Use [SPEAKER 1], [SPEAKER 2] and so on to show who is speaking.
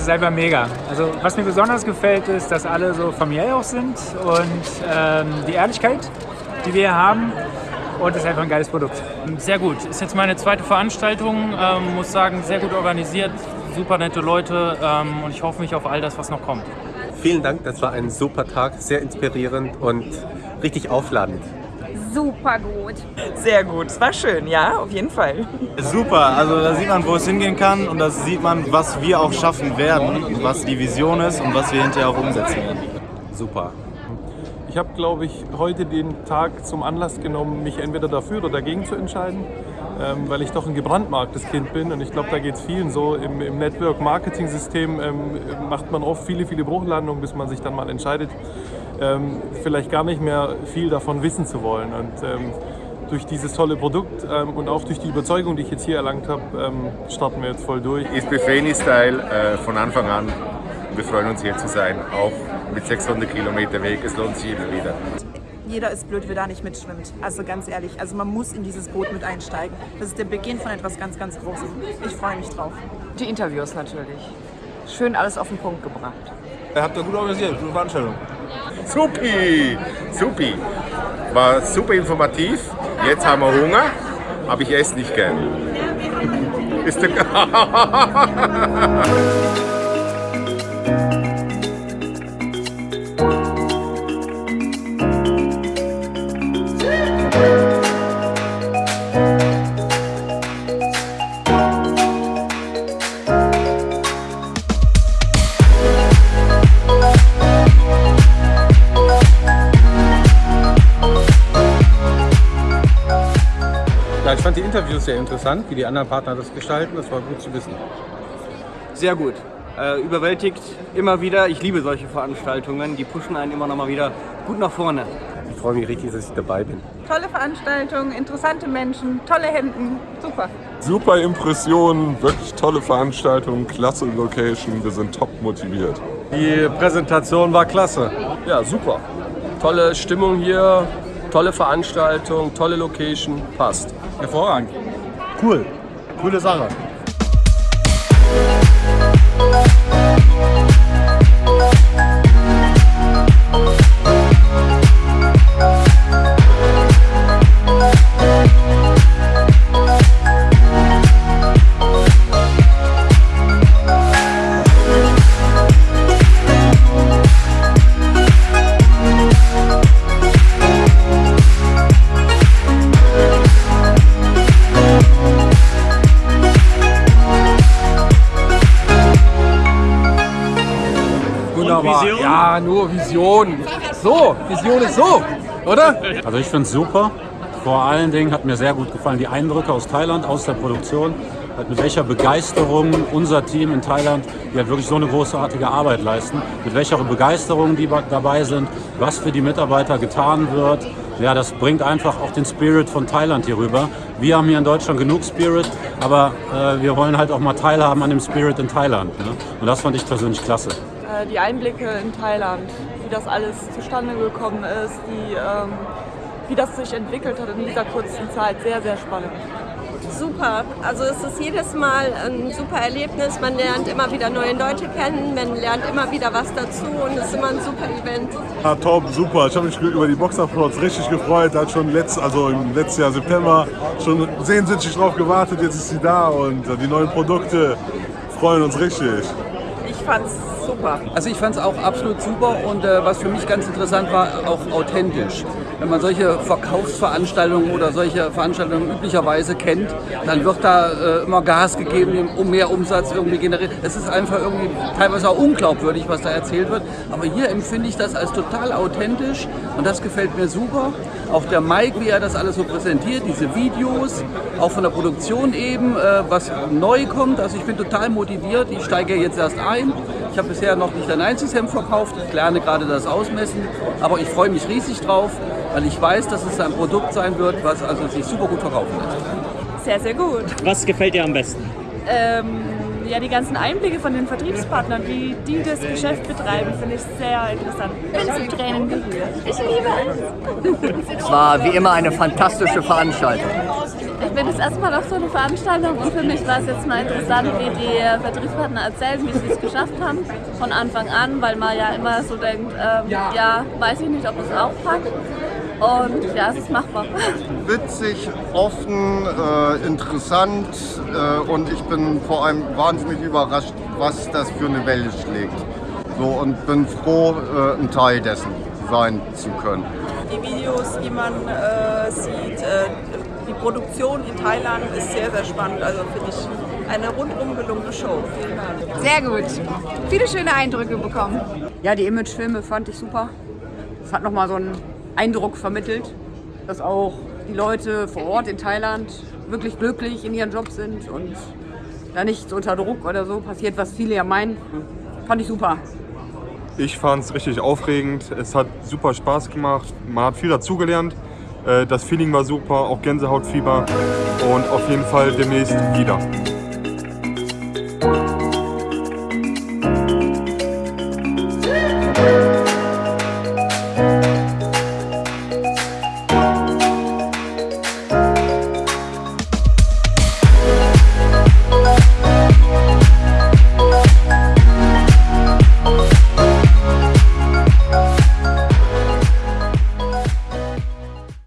[SPEAKER 1] ist einfach mega. Also was mir besonders gefällt, ist, dass alle so familiär auch sind und ähm, die Ehrlichkeit, die wir hier haben. Und es ist einfach ein geiles Produkt.
[SPEAKER 2] Sehr gut. Ist jetzt meine zweite Veranstaltung. Ähm, muss sagen, sehr gut organisiert, super nette Leute ähm, und ich hoffe mich auf all das, was noch kommt.
[SPEAKER 3] Vielen Dank, das war ein super Tag, sehr inspirierend und richtig aufladend.
[SPEAKER 4] Super gut.
[SPEAKER 5] Sehr gut. Es war schön, ja, auf jeden Fall.
[SPEAKER 6] Super, also da sieht man, wo es hingehen kann und da sieht man, was wir auch schaffen werden, was die Vision ist und was wir hinterher auch umsetzen werden.
[SPEAKER 3] Super.
[SPEAKER 7] Ich habe, glaube ich, heute den Tag zum Anlass genommen, mich entweder dafür oder dagegen zu entscheiden, ähm, weil ich doch ein gebrandmarktes Kind bin und ich glaube, da geht es vielen so. Im, im Network-Marketing-System ähm, macht man oft viele, viele Bruchlandungen, bis man sich dann mal entscheidet, ähm, vielleicht gar nicht mehr viel davon wissen zu wollen. Und ähm, durch dieses tolle Produkt ähm, und auch durch die Überzeugung, die ich jetzt hier erlangt habe, ähm, starten wir jetzt voll durch.
[SPEAKER 8] Ist Befreni Style äh, von Anfang an. Wir freuen uns hier zu sein, auch mit 600 Kilometer Weg. Es lohnt sich immer wieder.
[SPEAKER 5] Jeder ist blöd, wer da nicht mitschwimmt. Also ganz ehrlich, also man muss in dieses Boot mit einsteigen. Das ist der Beginn von etwas ganz, ganz Großem. Ich freue mich drauf.
[SPEAKER 9] Die Interviews natürlich. Schön alles auf den Punkt gebracht.
[SPEAKER 6] Ihr habt da gut organisiert, gute Veranstaltung.
[SPEAKER 8] Supi, supi. War super informativ. Jetzt haben wir Hunger, aber ich esse nicht gern. Ist der
[SPEAKER 3] Interviews sehr interessant, wie die anderen Partner das gestalten. Das war gut zu wissen.
[SPEAKER 10] Sehr gut. Äh, überwältigt immer wieder. Ich liebe solche Veranstaltungen. Die pushen einen immer noch mal wieder gut nach vorne.
[SPEAKER 3] Ich freue mich richtig, dass ich dabei bin.
[SPEAKER 4] Tolle Veranstaltung, interessante Menschen, tolle Hemden, super.
[SPEAKER 11] Super Impressionen, wirklich tolle Veranstaltung, klasse Location, wir sind top motiviert.
[SPEAKER 6] Die Präsentation war klasse.
[SPEAKER 12] Ja, super. Tolle Stimmung hier, tolle Veranstaltung, tolle Location, passt.
[SPEAKER 6] Hervorragend. Cool. Coole Sache.
[SPEAKER 12] Wunderbar. Ja, nur Vision. So, Vision ist so, oder?
[SPEAKER 13] Also ich finde es super. Vor allen Dingen hat mir sehr gut gefallen die Eindrücke aus Thailand, aus der Produktion. Halt mit welcher Begeisterung unser Team in Thailand, die halt wirklich so eine großartige Arbeit leisten, mit welcher Begeisterung die dabei sind, was für die Mitarbeiter getan wird. Ja, das bringt einfach auch den Spirit von Thailand hier rüber. Wir haben hier in Deutschland genug Spirit, aber äh, wir wollen halt auch mal teilhaben an dem Spirit in Thailand. Ne? Und das fand ich persönlich klasse.
[SPEAKER 14] Die Einblicke in Thailand, wie das alles zustande gekommen ist, wie, ähm, wie das sich entwickelt hat in dieser kurzen Zeit, sehr, sehr spannend.
[SPEAKER 15] Super, also es ist jedes Mal ein super Erlebnis, man lernt immer wieder neue Leute kennen, man lernt immer wieder was dazu und es ist immer ein super Event.
[SPEAKER 11] Ja, top, super. Ich habe mich über die Boxerplots richtig gefreut. Hat schon letzt, also im letzten Jahr September schon sehnsüchtig drauf gewartet. Jetzt ist sie da und die neuen Produkte freuen uns richtig.
[SPEAKER 5] Ich fand's super.
[SPEAKER 9] Also ich fand es auch absolut super und äh, was für mich ganz interessant war, auch authentisch. Wenn man solche Verkaufsveranstaltungen oder solche Veranstaltungen üblicherweise kennt, dann wird da äh, immer Gas gegeben, um mehr Umsatz irgendwie generiert. Es ist einfach irgendwie teilweise auch unglaubwürdig, was da erzählt wird. Aber hier empfinde ich das als total authentisch und das gefällt mir super. Auch der Mike, wie er das alles so präsentiert, diese Videos, auch von der Produktion eben, äh, was neu kommt. Also ich bin total motiviert. Ich steige jetzt erst ein. Ich habe bisher noch nicht ein einziges Hemd verkauft. Ich lerne gerade das Ausmessen. Aber ich freue mich riesig drauf, weil ich weiß, dass es ein Produkt sein wird, was also sich super gut verkaufen lässt.
[SPEAKER 4] Sehr, sehr gut.
[SPEAKER 16] Was gefällt dir am besten?
[SPEAKER 14] Ähm, ja, die ganzen Einblicke von den Vertriebspartnern, wie die das Geschäft betreiben, finde ich sehr interessant. Ich bin zu Tränen gerührt.
[SPEAKER 4] Ich liebe es.
[SPEAKER 10] Es war wie immer eine fantastische Veranstaltung.
[SPEAKER 16] Ich bin das erste Mal auf so eine Veranstaltung und für mich war es jetzt mal interessant, wie die Vertriebspartner erzählen, wie sie es geschafft haben von Anfang an, weil man ja immer so denkt, ähm, ja, weiß ich nicht, ob es auch packt. Und ja, es ist machbar.
[SPEAKER 17] Witzig, offen, äh, interessant äh, und ich bin vor allem wahnsinnig überrascht, was das für eine Welle schlägt. So, und bin froh, äh, ein Teil dessen sein zu können.
[SPEAKER 18] Die Videos, die man äh, sieht, äh, die Produktion in Thailand ist sehr, sehr spannend. Also finde ich eine rundum gelungene Show. Vielen Dank.
[SPEAKER 19] Sehr gut. Viele schöne Eindrücke bekommen. Ja, die Imagefilme fand ich super. Es hat nochmal so einen Eindruck vermittelt, dass auch die Leute vor Ort in Thailand wirklich glücklich in ihren Job sind und da nichts unter Druck oder so passiert, was viele ja meinen. Fand ich super.
[SPEAKER 20] Ich fand es richtig aufregend. Es hat super Spaß gemacht. Man hat viel dazugelernt. Äh, Das Feeling war super, auch Gänsehautfieber. Und auf jeden Fall demnächst wieder.